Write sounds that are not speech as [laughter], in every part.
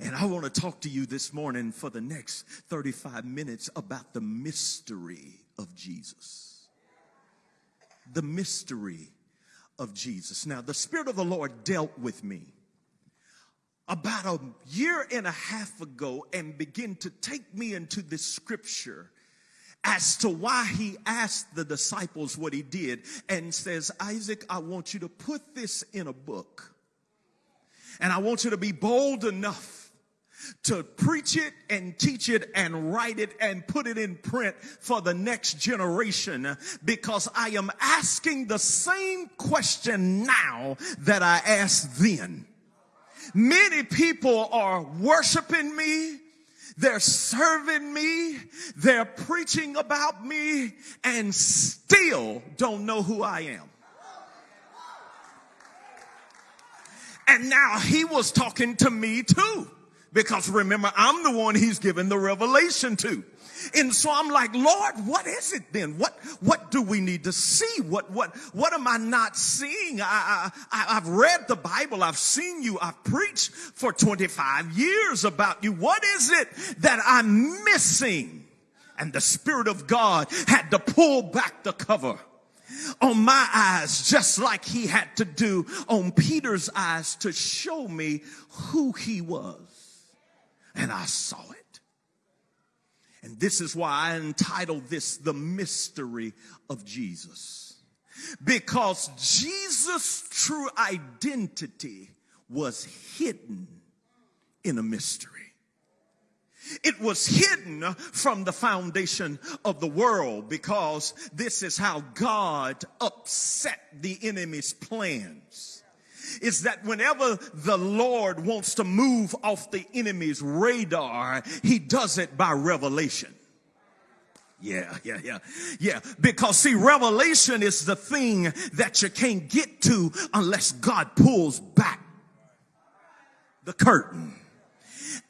And I want to talk to you this morning for the next 35 minutes about the mystery of Jesus. The mystery of Jesus. Now, the Spirit of the Lord dealt with me about a year and a half ago and began to take me into this scripture as to why he asked the disciples what he did and says, Isaac, I want you to put this in a book. And I want you to be bold enough to preach it and teach it and write it and put it in print for the next generation because I am asking the same question now that I asked then. Many people are worshiping me. They're serving me. They're preaching about me and still don't know who I am. And now he was talking to me too. Because remember, I'm the one he's given the revelation to. And so I'm like, Lord, what is it then? What, what do we need to see? What, what, what am I not seeing? I, I, I've read the Bible. I've seen you. I've preached for 25 years about you. What is it that I'm missing? And the Spirit of God had to pull back the cover on my eyes, just like he had to do on Peter's eyes to show me who he was. And I saw it. And this is why I entitled this The Mystery of Jesus. Because Jesus' true identity was hidden in a mystery. It was hidden from the foundation of the world because this is how God upset the enemy's plans. Is that whenever the Lord wants to move off the enemy's radar, he does it by revelation. Yeah, yeah, yeah, yeah. Because see, revelation is the thing that you can't get to unless God pulls back the curtain.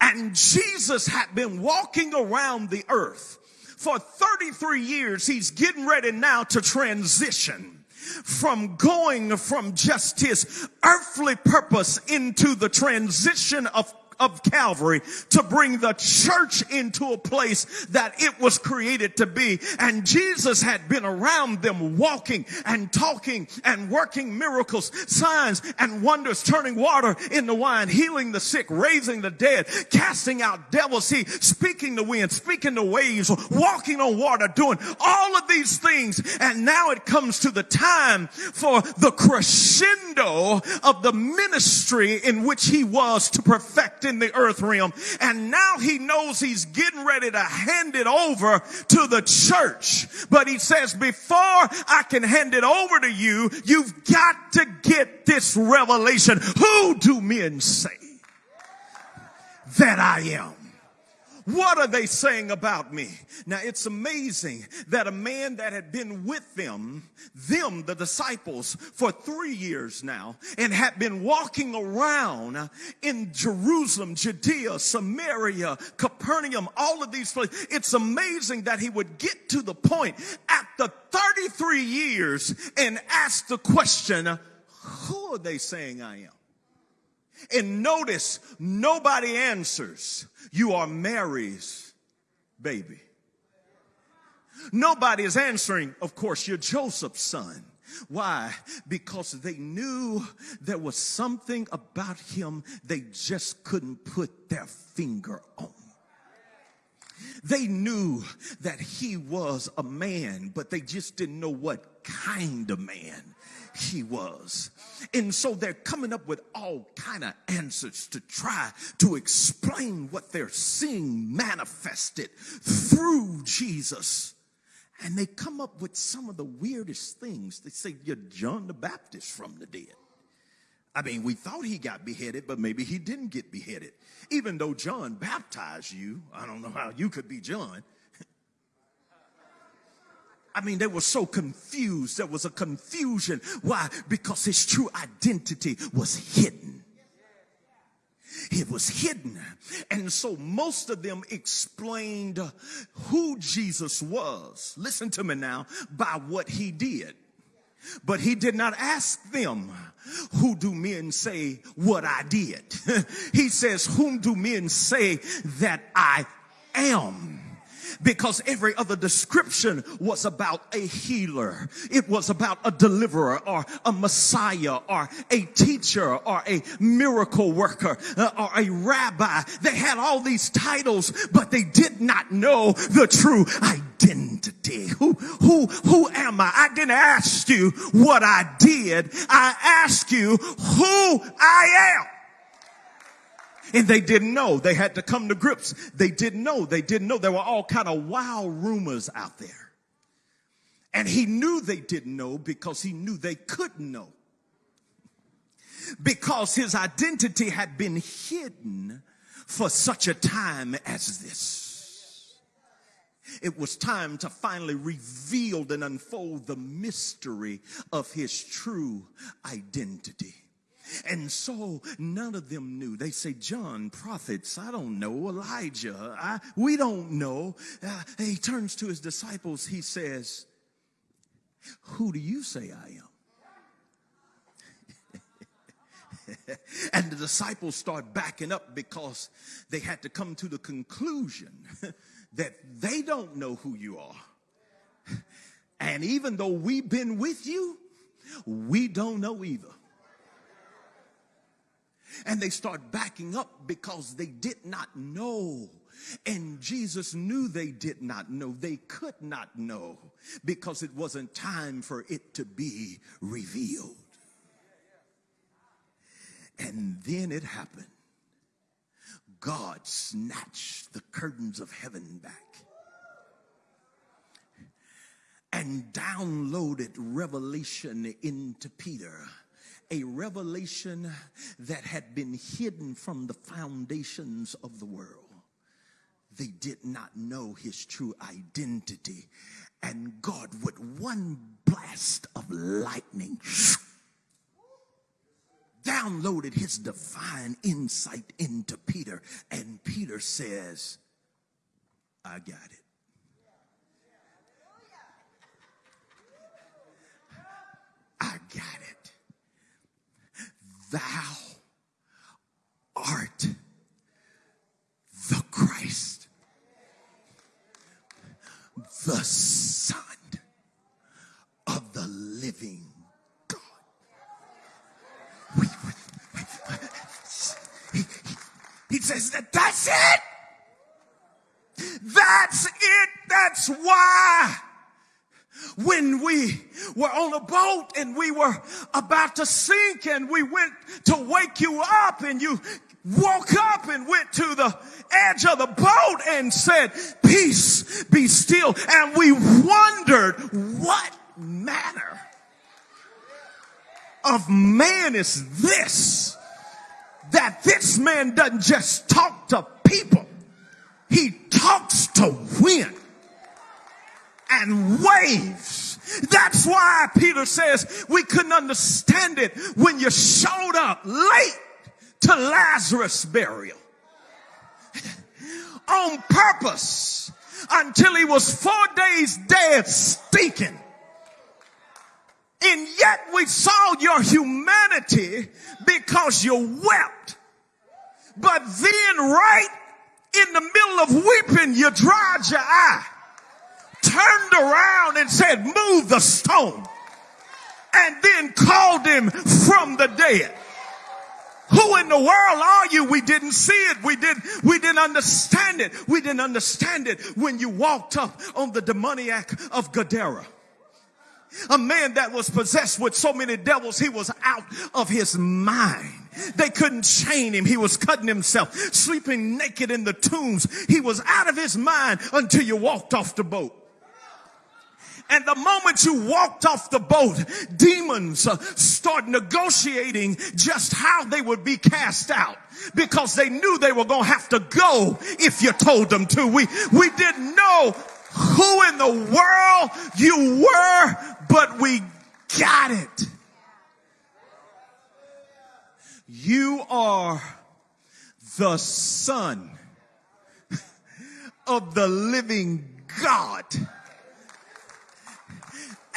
And Jesus had been walking around the earth for 33 years. He's getting ready now to transition from going from just his earthly purpose into the transition of of Calvary to bring the church into a place that it was created to be. And Jesus had been around them walking and talking and working miracles, signs and wonders, turning water into wine, healing the sick, raising the dead, casting out devils. He speaking the wind, speaking the waves, walking on water, doing all of these things. And now it comes to the time for the crescendo of the ministry in which he was to perfect in the earth realm. And now he knows he's getting ready to hand it over to the church. But he says, before I can hand it over to you, you've got to get this revelation. Who do men say that I am? What are they saying about me? Now it's amazing that a man that had been with them, them, the disciples, for three years now, and had been walking around in Jerusalem, Judea, Samaria, Capernaum, all of these places. It's amazing that he would get to the point after 33 years and ask the question, who are they saying I am? And notice nobody answers. You are Mary's baby. Nobody is answering, of course, you're Joseph's son. Why? Because they knew there was something about him they just couldn't put their finger on. They knew that he was a man, but they just didn't know what kind of man he was. And so they're coming up with all kind of answers to try to explain what they're seeing manifested through Jesus. And they come up with some of the weirdest things. They say, You're John the Baptist from the dead. I mean, we thought he got beheaded, but maybe he didn't get beheaded. Even though John baptized you, I don't know how you could be John. I mean, they were so confused. There was a confusion. Why? Because his true identity was hidden. It was hidden. And so most of them explained who Jesus was. Listen to me now by what he did. But he did not ask them, who do men say what I did? [laughs] he says, whom do men say that I am? Because every other description was about a healer. It was about a deliverer or a messiah or a teacher or a miracle worker uh, or a rabbi. They had all these titles, but they did not know the true identity. Who, who, who am I? I didn't ask you what I did. I asked you who I am. And they didn't know. They had to come to grips. They didn't know. They didn't know. There were all kind of wild rumors out there. And he knew they didn't know because he knew they couldn't know. Because his identity had been hidden for such a time as this. It was time to finally reveal and unfold the mystery of his true identity. And so none of them knew. They say, John, prophets, I don't know. Elijah, I, we don't know. Uh, he turns to his disciples. He says, Who do you say I am? [laughs] and the disciples start backing up because they had to come to the conclusion [laughs] that they don't know who you are. [laughs] And even though we've been with you, we don't know either. And they start backing up because they did not know. And Jesus knew they did not know. They could not know because it wasn't time for it to be revealed. And then it happened. God snatched the curtains of heaven back and downloaded revelation into Peter a revelation that had been hidden from the foundations of the world. They did not know his true identity. And God, with one blast of lightning, downloaded his divine insight into Peter. And Peter says, I got it. I got it thou art the Christ, the Son of the living God. He, he, he says that that's it. That's it. That's why when we were on a boat and we were about to sink and we went to wake you up and you woke up and went to the edge of the boat and said, peace be still. And we wondered what manner of man is this that this man doesn't just talk to people. He talks to wind and waves. That's why Peter says we couldn't understand it when you showed up late to Lazarus' burial [laughs] on purpose until he was four days dead, stinking. And yet we saw your humanity because you wept. But then right in the middle of weeping, you dried your eye turned around and said, move the stone and then called him from the dead. Who in the world are you? We didn't see it. We didn't, we didn't understand it. We didn't understand it when you walked up on the demoniac of Gadara. A man that was possessed with so many devils, he was out of his mind. They couldn't chain him. He was cutting himself, sleeping naked in the tombs. He was out of his mind until you walked off the boat. And the moment you walked off the boat, demons uh, start negotiating just how they would be cast out because they knew they were going to have to go if you told them to. We, we didn't know who in the world you were, but we got it. You are the son [laughs] of the living God.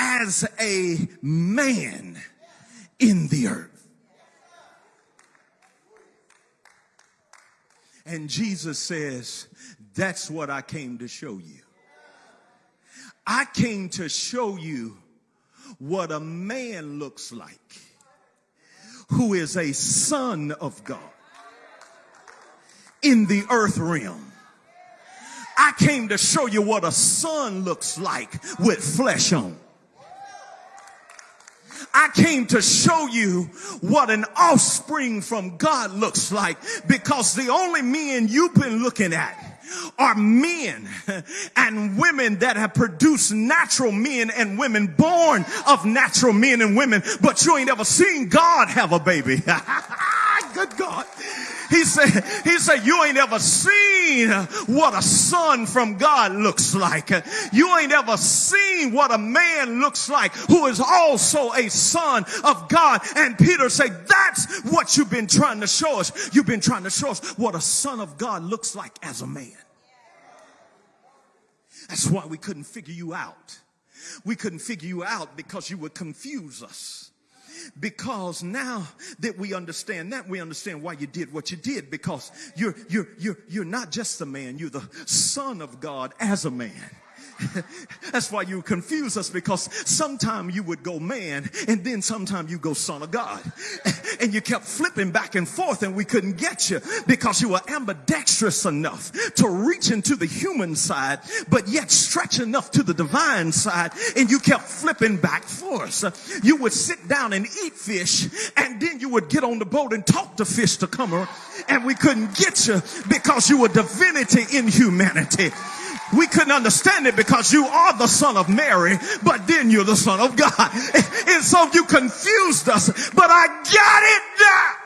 As a man in the earth. And Jesus says, That's what I came to show you. I came to show you what a man looks like who is a son of God in the earth realm. I came to show you what a son looks like with flesh on. I came to show you what an offspring from God looks like because the only men you've been looking at are men and women that have produced natural men and women born of natural men and women, but you ain't ever seen God have a baby. [laughs] Good God. He said, he said, you ain't ever seen what a son from God looks like. You ain't ever seen what a man looks like who is also a son of God. And Peter said, that's what you've been trying to show us. You've been trying to show us what a son of God looks like as a man. That's why we couldn't figure you out. We couldn't figure you out because you would confuse us because now that we understand that, we understand why you did what you did because you're, you're, you're, you're not just a man, you're the son of God as a man. [laughs] That's why you confuse us because sometimes you would go man and then sometimes you go son of God. [laughs] And you kept flipping back and forth and we couldn't get you because you were ambidextrous enough to reach into the human side, but yet stretch enough to the divine side. And you kept flipping back for us. You would sit down and eat fish and then you would get on the boat and talk to fish to come around and we couldn't get you because you were divinity in humanity we couldn't understand it because you are the son of Mary, but then you're the son of God. [laughs] And so you confused us, but I got it now.